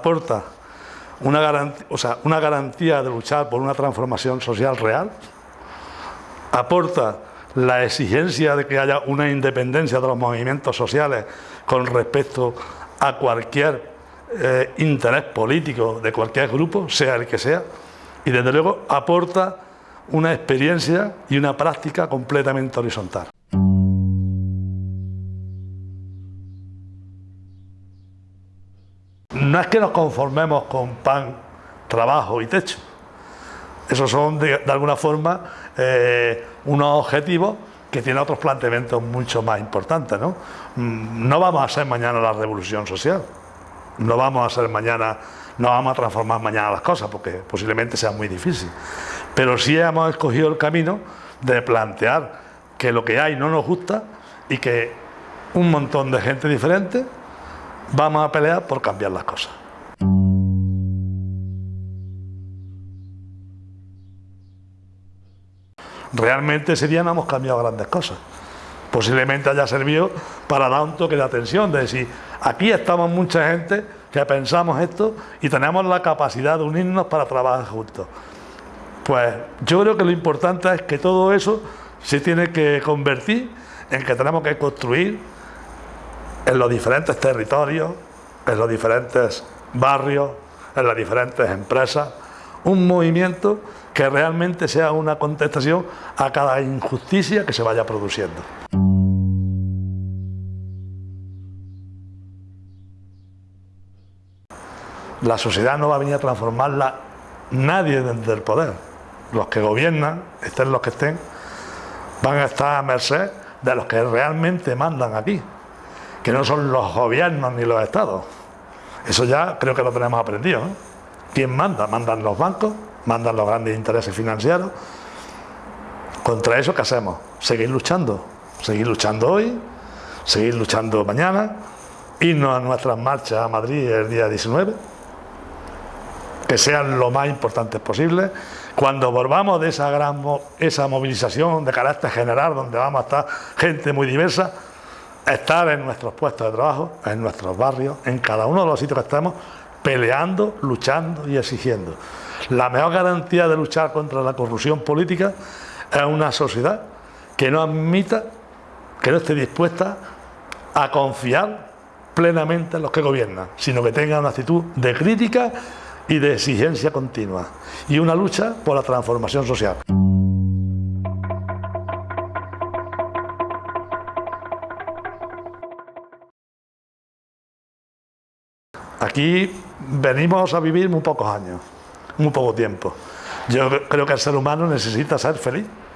aporta una garantía, o sea, una garantía de luchar por una transformación social real, aporta la exigencia de que haya una independencia de los movimientos sociales con respecto a cualquier eh, interés político de cualquier grupo, sea el que sea, y desde luego aporta una experiencia y una práctica completamente horizontal. No es que nos conformemos con pan, trabajo y techo. Esos son, de, alguna forma, eh, unos objetivos que tienen otros planteamientos mucho más importantes. ¿no? Mm, no vamos a ser mañana la revolución social. No vamos a ser mañana, no vamos a transformar mañana las cosas, porque posiblemente sea muy difícil. Pero sí hemos escogido el camino de plantear que lo que hay no nos gusta y que un montón de gente diferente vamos a pelear por cambiar las cosas. Realmente ese día no hemos cambiado grandes cosas. Posiblemente haya servido para dar un toque de atención, de decir, aquí estamos mucha gente que pensamos esto y tenemos la capacidad de unirnos para trabajar juntos. Pues yo creo que lo importante es que todo eso se tiene que convertir en que tenemos que construir en los diferentes territorios, en los diferentes barrios, en las diferentes empresas, un movimiento que realmente sea una contestación a cada injusticia que se vaya produciendo. La sociedad no va a venir a transformarla nadie desde el poder. Los que gobiernan, estén los que estén, van a estar a merced de los que realmente mandan aquí que no son los gobiernos ni los estados. Eso ya creo que lo tenemos aprendido. ¿Quién manda? Mandan los bancos, mandan los grandes intereses financieros. Contra eso, ¿qué hacemos? Seguir luchando. Seguir luchando hoy, seguir luchando mañana, irnos a nuestras marchas a Madrid el día 19, que sean lo más importantes posible. Cuando volvamos de esa gran esa movilización de carácter general, donde vamos a estar gente muy diversa, estar en nuestros puestos de trabajo, en nuestros barrios, en cada uno de los sitios que estamos, peleando, luchando y exigiendo. La mejor garantía de luchar contra la corrupción política es una sociedad que no admita, que no esté dispuesta a confiar plenamente en los que gobiernan, sino que tenga una actitud de crítica y de exigencia continua y una lucha por la transformación social. Aquí venimos a vivir muy pocos años, muy poco tiempo. Yo creo que el ser humano necesita ser feliz